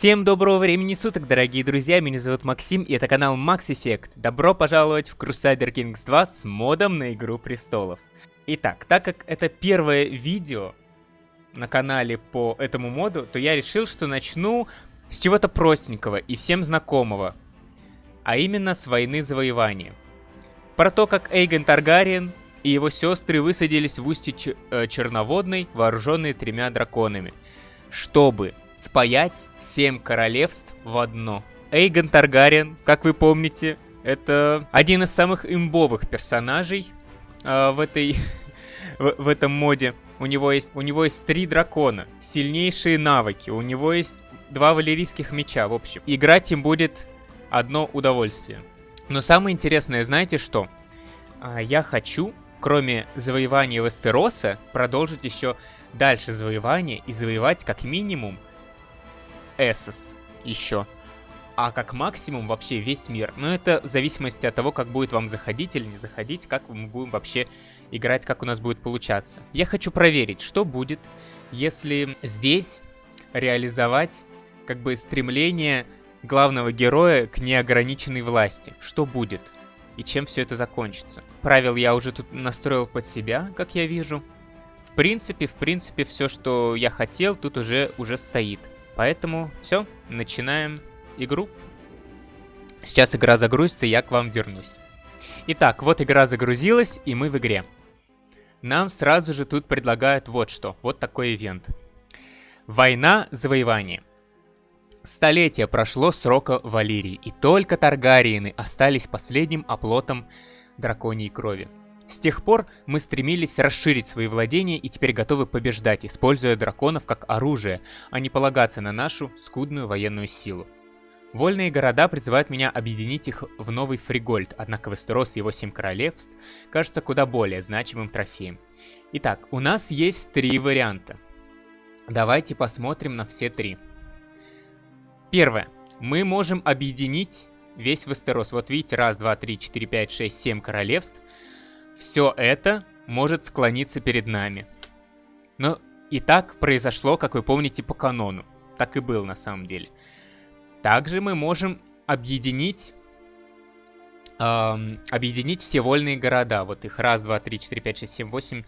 Всем доброго времени суток, дорогие друзья, меня зовут Максим, и это канал Max Effect. Добро пожаловать в Crusader Kings 2 с модом на Игру Престолов. Итак, так как это первое видео на канале по этому моду, то я решил, что начну с чего-то простенького и всем знакомого, а именно с войны завоевания. Про то, как Эйгон Таргариен и его сестры высадились в устье э, Черноводной, вооруженные тремя драконами, чтобы спаять семь королевств в одно. Эйгон Таргариен, как вы помните, это один из самых имбовых персонажей э, в этой в, этом моде. У него есть у него есть три дракона, сильнейшие навыки, у него есть два валерийских меча, в общем. Играть им будет одно удовольствие. Но самое интересное, знаете что? А, я хочу, кроме завоевания Вестероса, продолжить еще дальше завоевание и завоевать как минимум Эссос еще. А как максимум вообще весь мир. Но это в зависимости от того, как будет вам заходить или не заходить, как мы будем вообще играть, как у нас будет получаться. Я хочу проверить, что будет, если здесь реализовать как бы стремление главного героя к неограниченной власти. Что будет? И чем все это закончится? Правил я уже тут настроил под себя, как я вижу. В принципе, в принципе, все, что я хотел, тут уже, уже стоит. Поэтому все, начинаем игру. Сейчас игра загрузится, я к вам вернусь. Итак, вот игра загрузилась, и мы в игре. Нам сразу же тут предлагают вот что, вот такой ивент. Война завоевания. Столетие прошло срока Валерии, и только Таргариены остались последним оплотом драконьей крови. С тех пор мы стремились расширить свои владения и теперь готовы побеждать, используя драконов как оружие, а не полагаться на нашу скудную военную силу. Вольные города призывают меня объединить их в новый Фригольд, однако Вестерос и его семь королевств кажется куда более значимым трофеем. Итак, у нас есть три варианта. Давайте посмотрим на все три. Первое. Мы можем объединить весь Вестерос. Вот видите, раз, два, три, четыре, пять, шесть, семь королевств. Все это может склониться перед нами. Но и так произошло, как вы помните, по канону. Так и был на самом деле. Также мы можем объединить эм, объединить все вольные города. Вот их раз, два, три, четыре, пять, шесть, семь, восемь,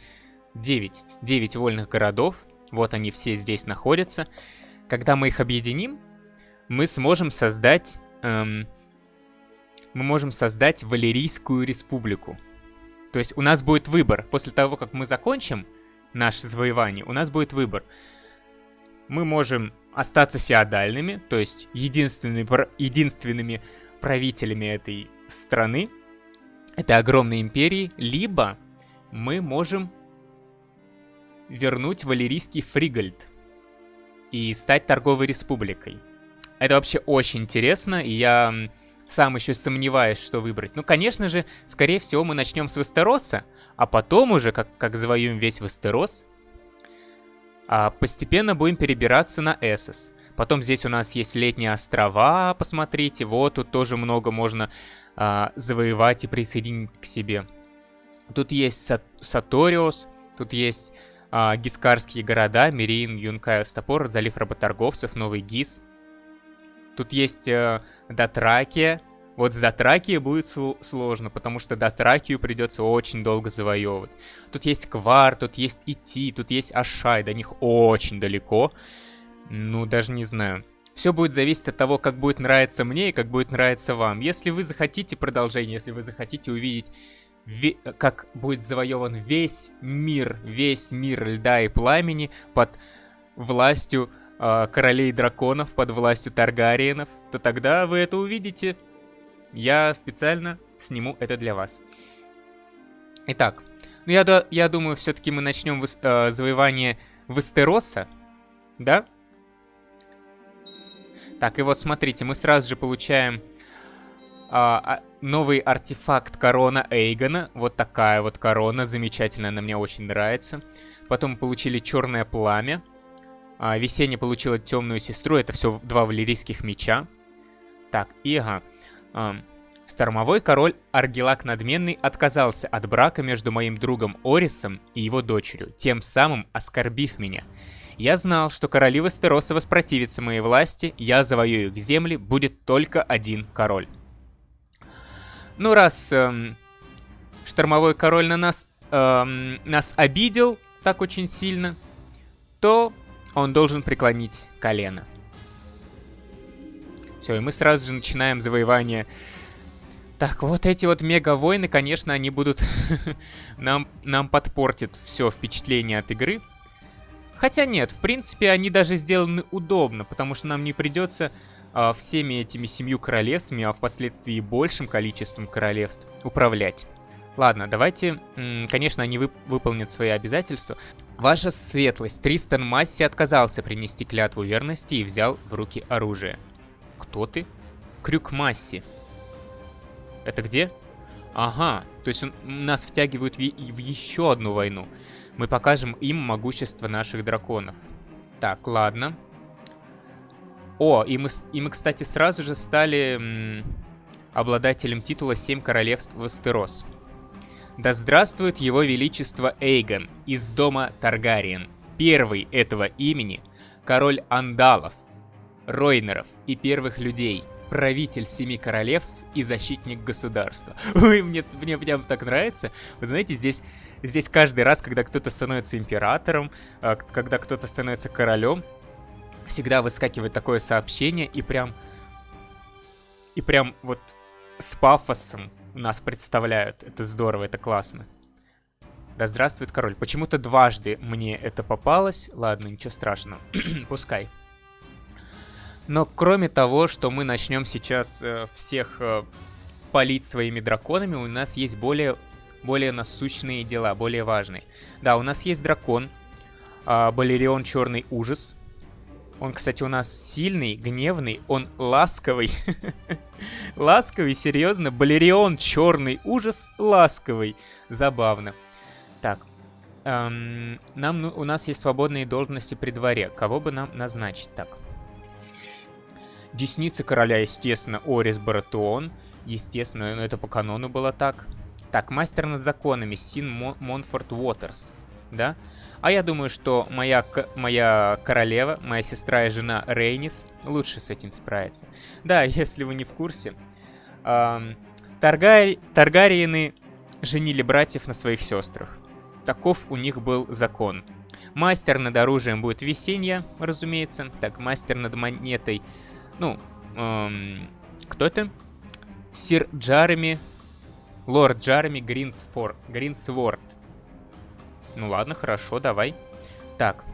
девять. Девять вольных городов. Вот они все здесь находятся. Когда мы их объединим, мы сможем создать... Эм, мы можем создать Валерийскую республику. То есть у нас будет выбор. После того, как мы закончим наше завоевание, у нас будет выбор. Мы можем остаться феодальными, то есть единственными, единственными правителями этой страны, этой огромной империи, либо мы можем вернуть Валерийский Фригольд и стать торговой республикой. Это вообще очень интересно, и я сам еще сомневаюсь, что выбрать. Ну, конечно же, скорее всего, мы начнем с Вестероса, а потом уже, как, как завоюем весь Вестерос, а постепенно будем перебираться на Эссос. Потом здесь у нас есть летние острова, посмотрите, вот тут тоже много можно а, завоевать и присоединить к себе. Тут есть Сат Саториос, тут есть а, гискарские города, Мирин, Юнкай, Стопор, залив работорговцев, Новый Гис. Тут есть э, Дотракия. Вот с Дотракией будет сложно, потому что Дотракию придется очень долго завоевывать. Тут есть Квар, тут есть Ити, тут есть Ашай, до них очень далеко. Ну, даже не знаю. Все будет зависеть от того, как будет нравиться мне и как будет нравиться вам. Если вы захотите продолжение, если вы захотите увидеть, как будет завоеван весь мир, весь мир льда и пламени под властью э, королей драконов под властью Таргариенов, то тогда вы это увидите. Я специально сниму это для вас. Итак, ну я, я думаю, все-таки мы начнем э, завоевание Вестероса, да? Так, и вот смотрите, мы сразу же получаем а, новый артефакт корона Эйгона. Вот такая вот корона, замечательная, она мне очень нравится. Потом получили черное пламя. А, Весенняя получила темную сестру, это все два валерийских меча. Так, и ага. А, Стормовой король Аргелак Надменный отказался от брака между моим другом Орисом и его дочерью, тем самым оскорбив меня. Я знал, что короли Вестероса воспротивятся моей власти, я завоюю их земли, будет только один король. Ну, раз эм, штормовой король на нас, эм, нас обидел так очень сильно, то он должен преклонить колено. Все, и мы сразу же начинаем завоевание. Так, вот эти вот мега-войны, конечно, они будут нам, нам подпортят все впечатление от игры. Хотя нет, в принципе, они даже сделаны удобно, потому что нам не придется а, всеми этими семью королевствами, а впоследствии большим количеством королевств управлять. Ладно, давайте, конечно, они вып выполнят свои обязательства. Ваша светлость, Тристан Масси отказался принести клятву верности и взял в руки оружие. Кто ты? Крюк Масси. Это где? Ага, то есть он, нас втягивают в, еще одну войну. Мы покажем им могущество наших драконов. Так, ладно. О, и мы, и мы кстати, сразу же стали обладателем титула «Семь королевств Вестерос». Да здравствует его величество Эйгон из дома Таргариен. Первый этого имени – король Андалов, Ройнеров и первых людей, правитель семи королевств и защитник государства. Ой, мне, мне прям так нравится. Вы знаете, здесь, здесь каждый раз, когда кто-то становится императором, а, когда кто-то становится королем, всегда выскакивает такое сообщение и прям... И прям вот с пафосом нас представляют. Это здорово, это классно. Да здравствует король. Почему-то дважды мне это попалось. Ладно, ничего страшного. Пускай. Но кроме того, что мы начнем сейчас э, всех э, палить своими драконами, у нас есть более, более насущные дела, более важные. Да, у нас есть дракон. Э, Балерион Черный Ужас. Он, кстати, у нас сильный, гневный, он ласковый. ласковый, серьезно. Балерион, черный ужас, ласковый. Забавно. Так. Эм, нам, ну, у нас есть свободные должности при дворе. Кого бы нам назначить? Так. Десница короля, естественно, Орис Баратуон. Естественно, это по канону было так. Так, мастер над законами, Син Монфорд Уотерс. Да? А я думаю, что моя, моя королева, моя сестра и жена Рейнис лучше с этим справится. Да, если вы не в курсе, эм, Таргари... Таргариены женили братьев на своих сестрах. Таков у них был закон. Мастер над оружием будет Весенья, разумеется. Так, мастер над монетой... Ну, эм, кто это? Сир Джареми... Лорд Джареми Гринсфор... Гринсворд. Ну ладно, хорошо, давай. Так.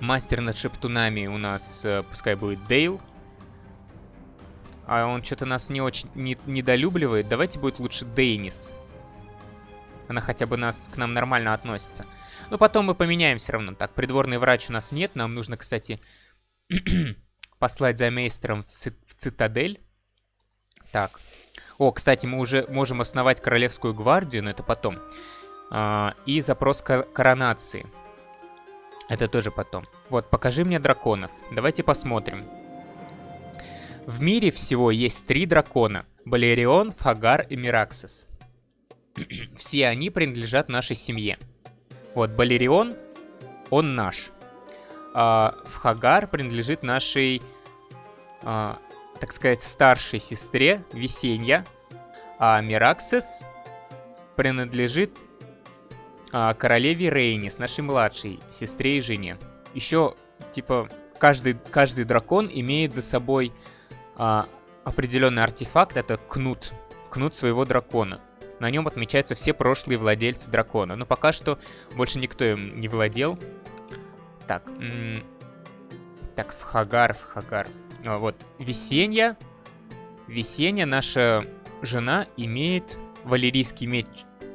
Мастер над шептунами у нас, э, пускай будет Дейл. А он что-то нас не очень не, недолюбливает. Давайте будет лучше Дейнис. Она хотя бы нас к нам нормально относится. Но потом мы поменяем все равно. Так, придворный врач у нас нет. Нам нужно, кстати, послать за мейстером в, ци в цитадель. Так. О, кстати, мы уже можем основать королевскую гвардию, но это потом. И запрос коронации. Это тоже потом. Вот, покажи мне драконов. Давайте посмотрим. В мире всего есть три дракона. Балерион, Фагар и Мираксис. Все они принадлежат нашей семье. Вот, Балерион, он наш. А, Фагар принадлежит нашей, а, так сказать, старшей сестре Весенья. А Мираксис принадлежит а, королеве Рейни, с нашей младшей сестре и жене. Еще, типа, каждый, каждый дракон имеет за собой а, определенный артефакт, это кнут, кнут своего дракона. На нем отмечаются все прошлые владельцы дракона. Но пока что больше никто им не владел. Так, так, в Хагар, в Хагар. А, вот, Весенья. Весенья, наша жена, имеет валерийский меч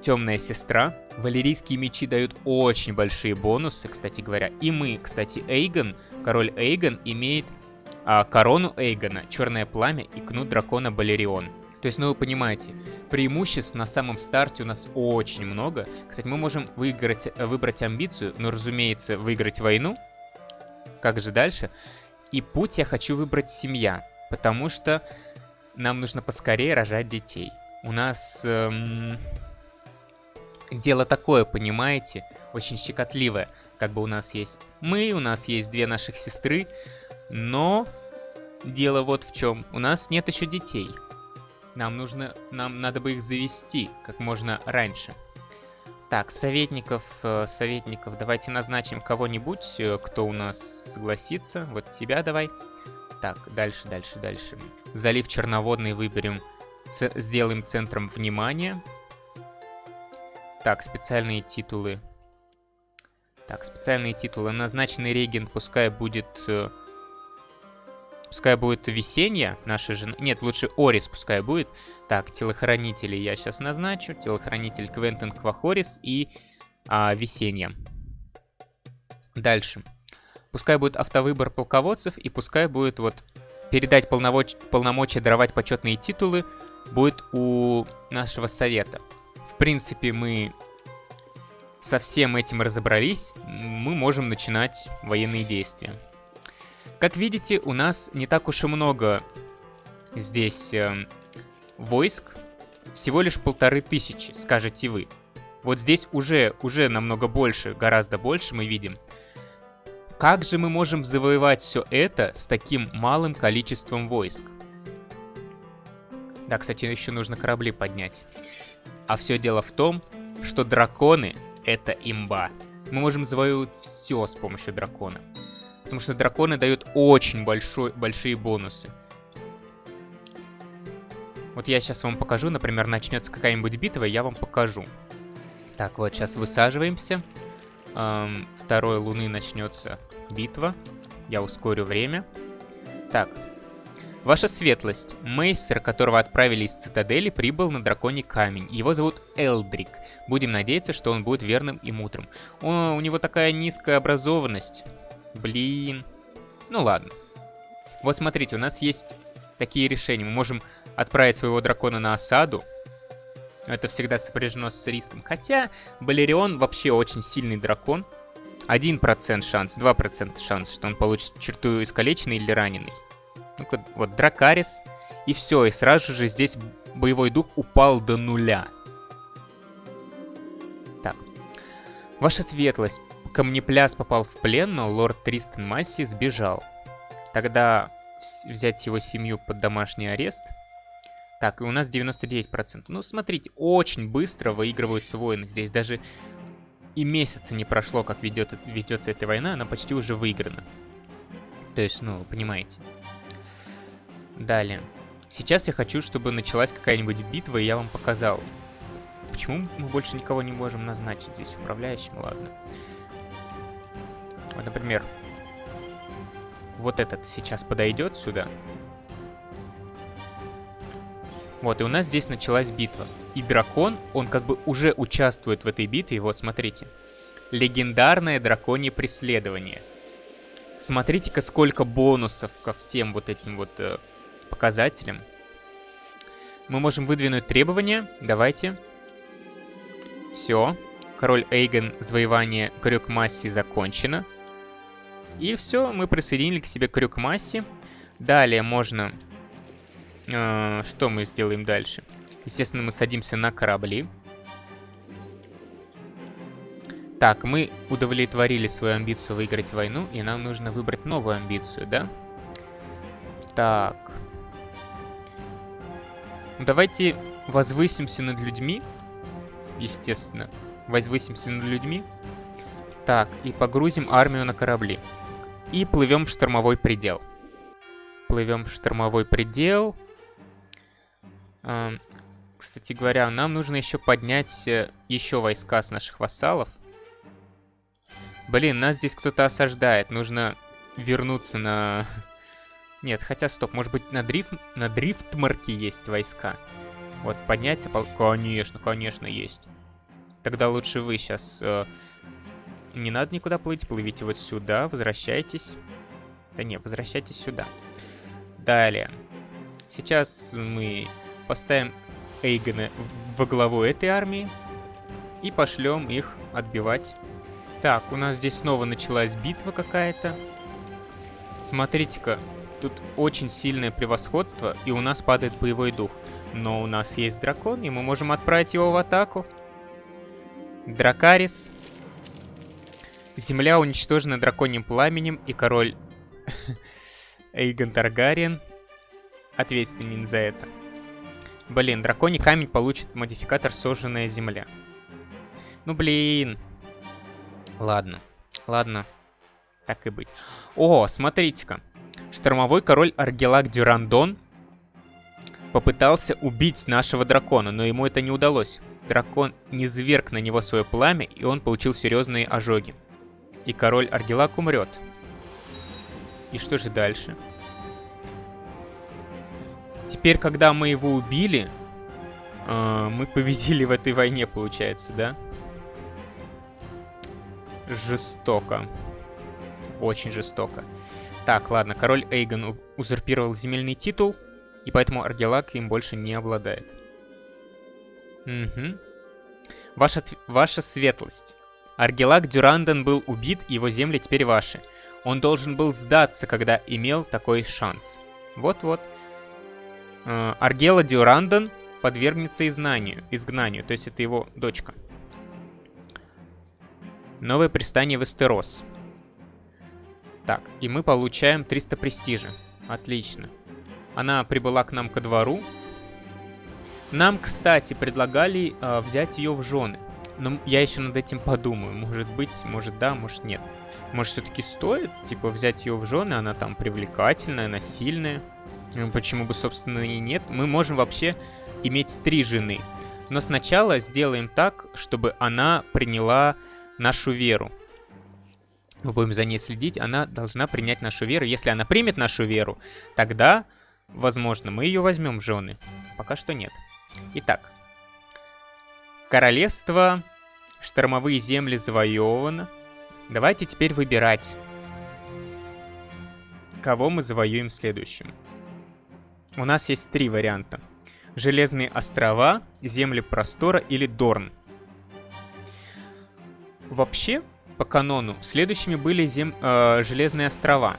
Темная сестра. Валерийские мечи дают очень большие бонусы, кстати говоря. И мы, кстати, Эйгон, король Эйгон, имеет а, корону Эйгона, черное пламя и кнут дракона Балерион. То есть, ну вы понимаете, преимуществ на самом старте у нас очень много. Кстати, мы можем выиграть, выбрать амбицию, но, разумеется, выиграть войну. Как же дальше? И путь я хочу выбрать семья, потому что нам нужно поскорее рожать детей. У нас... Эм дело такое, понимаете, очень щекотливое. Как бы у нас есть мы, у нас есть две наших сестры, но дело вот в чем. У нас нет еще детей. Нам нужно, нам надо бы их завести как можно раньше. Так, советников, э, советников, давайте назначим кого-нибудь, э, кто у нас согласится. Вот тебя давай. Так, дальше, дальше, дальше. Залив черноводный выберем, сделаем центром внимания. Так, специальные титулы. Так, специальные титулы. Назначенный регент пускай будет... Э, пускай будет весенняя наша жена. Нет, лучше Орис пускай будет. Так, телохранители я сейчас назначу. Телохранитель Квентин Квахорис и а, Весенья. Дальше. Пускай будет автовыбор полководцев, и пускай будет вот передать полномоч полномочия даровать почетные титулы будет у нашего совета. В принципе, мы со всем этим разобрались, мы можем начинать военные действия. Как видите, у нас не так уж и много здесь э, войск всего лишь полторы тысячи, скажете вы. Вот здесь уже, уже намного больше, гораздо больше мы видим. Как же мы можем завоевать все это с таким малым количеством войск? Да, кстати, еще нужно корабли поднять. А все дело в том, что драконы — это имба. Мы можем завоевывать все с помощью дракона. Потому что драконы дают очень большой, большие бонусы. Вот я сейчас вам покажу, например, начнется какая-нибудь битва, я вам покажу. Так, вот сейчас высаживаемся. Эм, второй луны начнется битва. Я ускорю время. Так. Ваша светлость. Мейстер, которого отправили из цитадели, прибыл на драконий камень. Его зовут Элдрик. Будем надеяться, что он будет верным и мудрым. О, у него такая низкая образованность. Блин. Ну ладно. Вот смотрите, у нас есть такие решения. Мы можем отправить своего дракона на осаду. Это всегда сопряжено с риском. Хотя Балерион вообще очень сильный дракон. 1% шанс, 2% шанс, что он получит черту искалеченный или раненый. Ну-ка, вот Дракарис. И все, и сразу же здесь боевой дух упал до нуля. Так. Ваша светлость. Камнепляс попал в плен, но лорд Тристан Масси сбежал. Тогда взять его семью под домашний арест – так, и у нас 99%. Ну, смотрите, очень быстро выигрываются войны. Здесь даже и месяца не прошло, как ведет, ведется эта война, она почти уже выиграна. То есть, ну, понимаете. Далее. Сейчас я хочу, чтобы началась какая-нибудь битва, и я вам показал. Почему мы больше никого не можем назначить здесь управляющим? Ладно. Вот, например, вот этот сейчас подойдет сюда. Вот, и у нас здесь началась битва. И дракон, он как бы уже участвует в этой битве. Вот, смотрите. Легендарное драконье преследование. Смотрите-ка, сколько бонусов ко всем вот этим вот э, показателям. Мы можем выдвинуть требования. Давайте. Все. Король Эйген, завоевание Крюкмасси закончено. И все, мы присоединили к себе Крюкмасси. Далее можно а, что мы сделаем дальше? Естественно, мы садимся на корабли. Так, мы удовлетворили свою амбицию выиграть войну, и нам нужно выбрать новую амбицию, да? Так. Давайте возвысимся над людьми. Естественно. Возвысимся над людьми. Так, и погрузим армию на корабли. И плывем в штормовой предел. Плывем в штормовой предел. Кстати говоря, нам нужно еще поднять э, еще войска с наших вассалов. Блин, нас здесь кто-то осаждает. Нужно вернуться на... Нет, хотя стоп, может быть на дрифт, на дрифтмарке есть войска. Вот, подняться... По... Конечно, конечно, есть. Тогда лучше вы сейчас... Э... Не надо никуда плыть, плывите вот сюда, возвращайтесь. Да не, возвращайтесь сюда. Далее. Сейчас мы Поставим Эйгона во главу этой армии. И пошлем их отбивать. Так, у нас здесь снова началась битва какая-то. Смотрите-ка, тут очень сильное превосходство, и у нас падает боевой дух. Но у нас есть дракон, и мы можем отправить его в атаку. Дракарис. Земля уничтожена драконьим пламенем, и король Эйгон Таргариен ответственен за это. Блин, драконий камень получит модификатор «Сожженная земля». Ну, блин. Ладно, ладно. Так и быть. О, смотрите-ка. Штормовой король Аргелак Дюрандон попытался убить нашего дракона, но ему это не удалось. Дракон не зверг на него свое пламя, и он получил серьезные ожоги. И король Аргелак умрет. И что же дальше? Теперь, когда мы его убили, э, мы победили в этой войне, получается, да? Жестоко. Очень жестоко. Так, ладно, король Эйгон узурпировал земельный титул, и поэтому Аргелак им больше не обладает. Угу. Ваша, ваша светлость. Аргелак Дюранден был убит, и его земли теперь ваши. Он должен был сдаться, когда имел такой шанс. Вот-вот. Э, Аргела Дюранден подвергнется изгнанию, изгнанию, то есть это его дочка. Новое пристание в Эстерос. Так, и мы получаем 300 престижа. Отлично. Она прибыла к нам ко двору. Нам, кстати, предлагали э, взять ее в жены. Но я еще над этим подумаю. Может быть, может да, может нет. Может, все-таки стоит, типа, взять ее в жены? Она там привлекательная, она сильная. Почему бы, собственно, и нет? Мы можем вообще иметь три жены. Но сначала сделаем так, чтобы она приняла нашу веру. Мы будем за ней следить. Она должна принять нашу веру. Если она примет нашу веру, тогда, возможно, мы ее возьмем в жены. Пока что нет. Итак. Королевство, штормовые земли завоевано. Давайте теперь выбирать, кого мы завоюем следующим. У нас есть три варианта. Железные острова, земли простора или Дорн. Вообще, по канону, следующими были зем... э, Железные острова.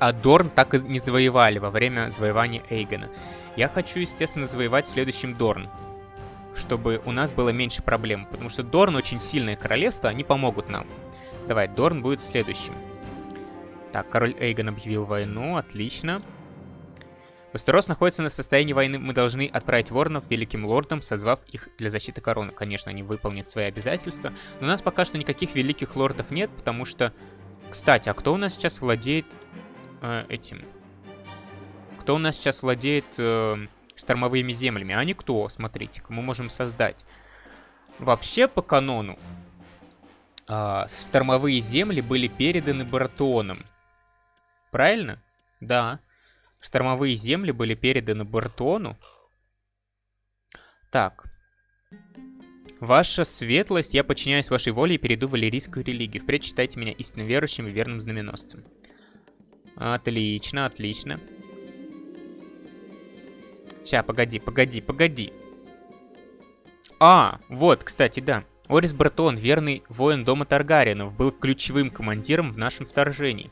А Дорн так и не завоевали во время завоевания Эйгона. Я хочу, естественно, завоевать следующим Дорн. Чтобы у нас было меньше проблем. Потому что Дорн очень сильное королевство, они помогут нам. Давай, Дорн будет следующим. Так, король Эйгон объявил войну, отлично. Вестерос находится на состоянии войны. Мы должны отправить воронов великим лордам, созвав их для защиты короны. Конечно, они выполнят свои обязательства. Но у нас пока что никаких великих лордов нет, потому что... Кстати, а кто у нас сейчас владеет э, этим? Кто у нас сейчас владеет э, штормовыми землями? А никто, смотрите-ка, мы можем создать. Вообще, по канону, э, штормовые земли были переданы Баратоном. Правильно? Да. Штормовые земли были переданы Бартону. Так. Ваша светлость, я подчиняюсь вашей воле и перейду в валерийскую религию. Впредь считайте меня истинно верующим и верным знаменосцем. Отлично, отлично. Сейчас, погоди, погоди, погоди. А, вот, кстати, да. Орис Бартон, верный воин дома Таргариенов, был ключевым командиром в нашем вторжении.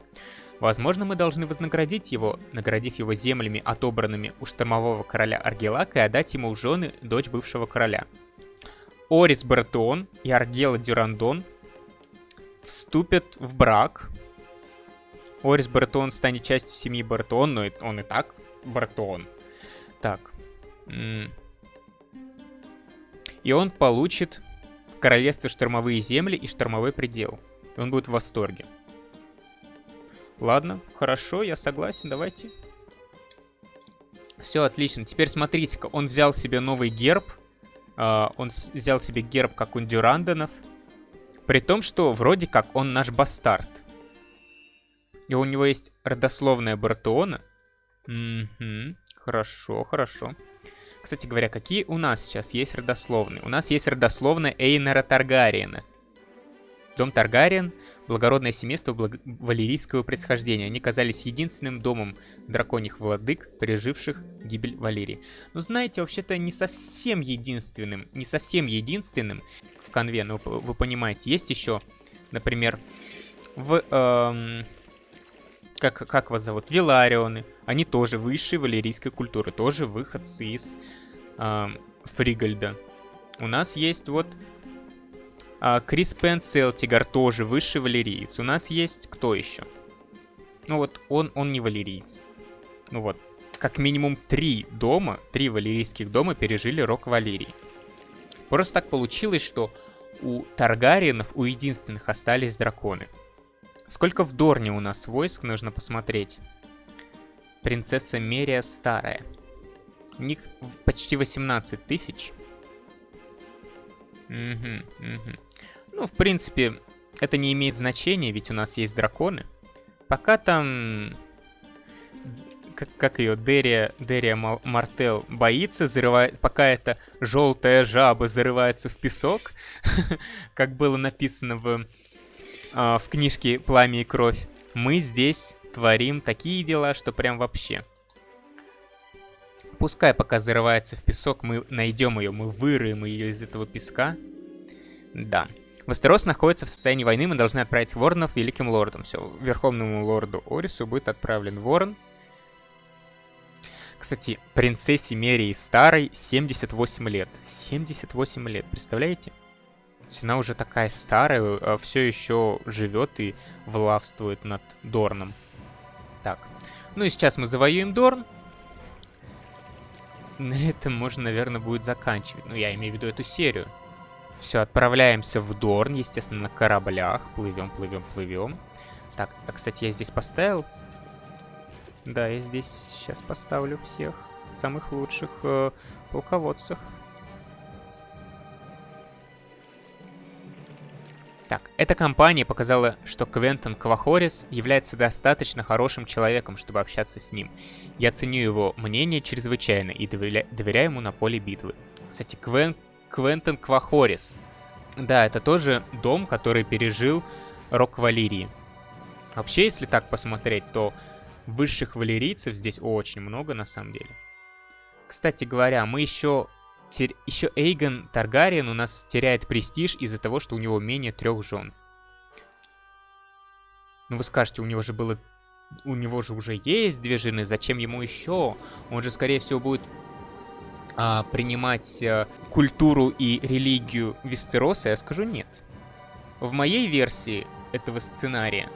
Возможно, мы должны вознаградить его, наградив его землями, отобранными у штормового короля Аргелака, и отдать ему в жены дочь бывшего короля. Орис Бартон и Аргела Дюрандон вступят в брак. Орис Бартон станет частью семьи Бартон, но он и так Бартон. Так. И он получит королевство штормовые земли и штормовой предел. И он будет в восторге. Ладно, хорошо, я согласен, давайте. Все, отлично. Теперь смотрите-ка, он взял себе новый герб. Uh, он взял себе герб, как у Дюранденов. При том, что вроде как он наш бастард. И у него есть родословная Бартона. Угу, хорошо, хорошо. Кстати говоря, какие у нас сейчас есть родословные? У нас есть родословная Эйнера Таргариена. Дом Таргариен – благородное семейство благ... валерийского происхождения. Они казались единственным домом драконьих владык, переживших гибель Валерии. Но знаете, вообще-то не совсем единственным, не совсем единственным в конве, но ну, вы понимаете, есть еще, например, в... Эм, как, как вас зовут? Виларионы. Они тоже высшие валерийской культуры, тоже выходцы из эм, Фригальда. У нас есть вот А, Крис Пенсел, Тигар тоже высший валериец. У нас есть кто еще? Ну вот, он, он не валериец. Ну вот, как минимум три дома, три валерийских дома пережили рок Валерии. Просто так получилось, что у Таргариенов, у единственных остались драконы. Сколько в Дорне у нас войск, нужно посмотреть. Принцесса Мерия старая. У них почти 18 тысяч. Угу, угу. Ну, в принципе, это не имеет значения, ведь у нас есть драконы. Пока там... Как, как ее? Дерия, Дерия Мартел боится, зарывает... Пока эта желтая жаба зарывается в песок, как было написано в, а, в книжке «Пламя и кровь», мы здесь творим такие дела, что прям вообще. Пускай пока зарывается в песок, мы найдем ее, мы вырыем ее из этого песка. Да. Вестерос находится в состоянии войны, мы должны отправить воронов великим лордом. Все, верховному лорду Орису будет отправлен ворон. Кстати, принцессе Мерии Старой 78 лет. 78 лет, представляете? Она уже такая старая, а все еще живет и влавствует над Дорном. Так, ну и сейчас мы завоюем Дорн. На этом можно, наверное, будет заканчивать. Ну, я имею в виду эту серию. Все, отправляемся в Дорн, естественно, на кораблях. Плывем, плывем, плывем. Так, а, кстати, я здесь поставил. Да, я здесь сейчас поставлю всех самых лучших э, полководцев. Так, эта компания показала, что Квентон Квахорис является достаточно хорошим человеком, чтобы общаться с ним. Я ценю его мнение чрезвычайно и доверя доверяю ему на поле битвы. Кстати, Квен Квентон Квахорис. Да, это тоже дом, который пережил Рок Валерии. Вообще, если так посмотреть, то высших валерийцев здесь очень много на самом деле. Кстати говоря, мы еще... Тер... Еще Эйгон Таргариен у нас теряет престиж из-за того, что у него менее трех жен. Ну вы скажете, у него же было... У него же уже есть две жены, зачем ему еще? Он же, скорее всего, будет а, принимать а, культуру и религию Вестероса, я скажу нет. В моей версии этого сценария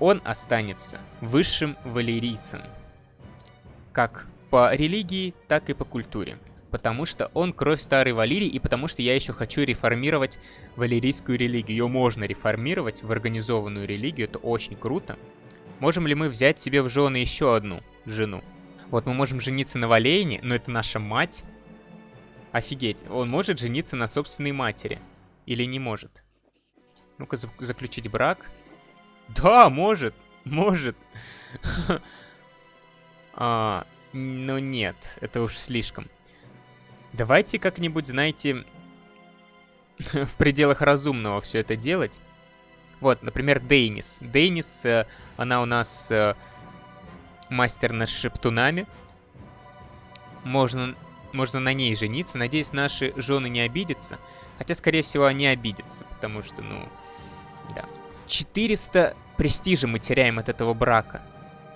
он останется высшим валерийцем. Как по религии, так и по культуре. Потому что он кровь старой Валерии, и потому что я еще хочу реформировать валерийскую религию. Ее можно реформировать в организованную религию, это очень круто. Можем ли мы взять себе в жены еще одну жену? Вот мы можем жениться на Валейне, но это наша мать. Офигеть, он может жениться на собственной матери. Или не может? Ну-ка, заключить брак. Да, может, может. а, но нет, это уж слишком. Давайте как-нибудь, знаете, в пределах разумного все это делать. Вот, например, Дейнис. Дейнис, э, она у нас э, мастер над шептунами. Можно, можно на ней жениться. Надеюсь, наши жены не обидятся. Хотя, скорее всего, они обидятся, потому что, ну, да. 400 престижа мы теряем от этого брака.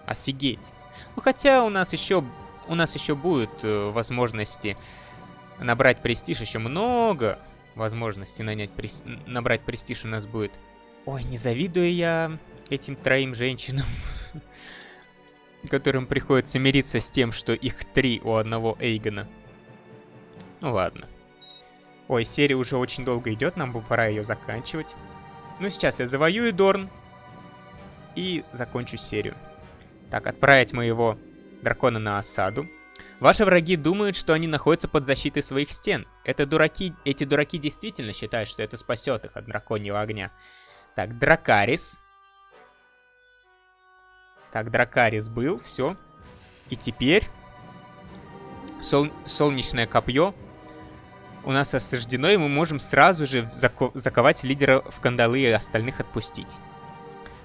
Офигеть. Ну, хотя у нас еще, у нас еще будет э, возможности набрать престиж. Еще много возможностей нанять прес... набрать престиж у нас будет. Ой, не завидую я этим троим женщинам. которым приходится мириться с тем, что их три у одного Эйгона. Ну ладно. Ой, серия уже очень долго идет, нам бы пора ее заканчивать. Ну, сейчас я завоюю Дорн и закончу серию. Так, отправить моего дракона на осаду. Ваши враги думают, что они находятся под защитой своих стен. Это дураки, эти дураки действительно считают, что это спасет их от драконьего огня. Так, Дракарис. Так, Дракарис был, все. И теперь сол солнечное копье у нас осаждено, и мы можем сразу же зако заковать лидера в кандалы и остальных отпустить.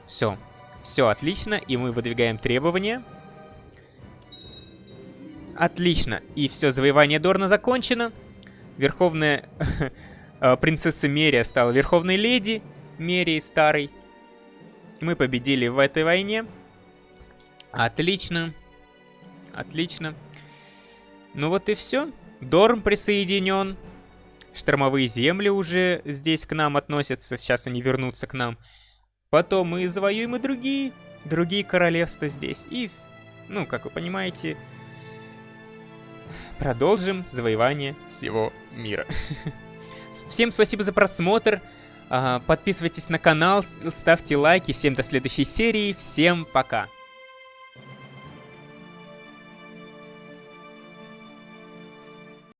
Все. Все отлично, и мы выдвигаем требования. Отлично. И все, завоевание Дорна закончено. Верховная э, принцесса Мерия стала верховной леди Мерии старой. Мы победили в этой войне. Отлично. Отлично. Ну вот и все. Дорм присоединен. штормовые земли уже здесь к нам относятся, сейчас они вернутся к нам. Потом мы завоюем и другие, другие королевства здесь. И, ну, как вы понимаете, продолжим завоевание всего мира. Всем спасибо за просмотр. Подписывайтесь на канал, ставьте лайки. Всем до следующей серии. Всем пока.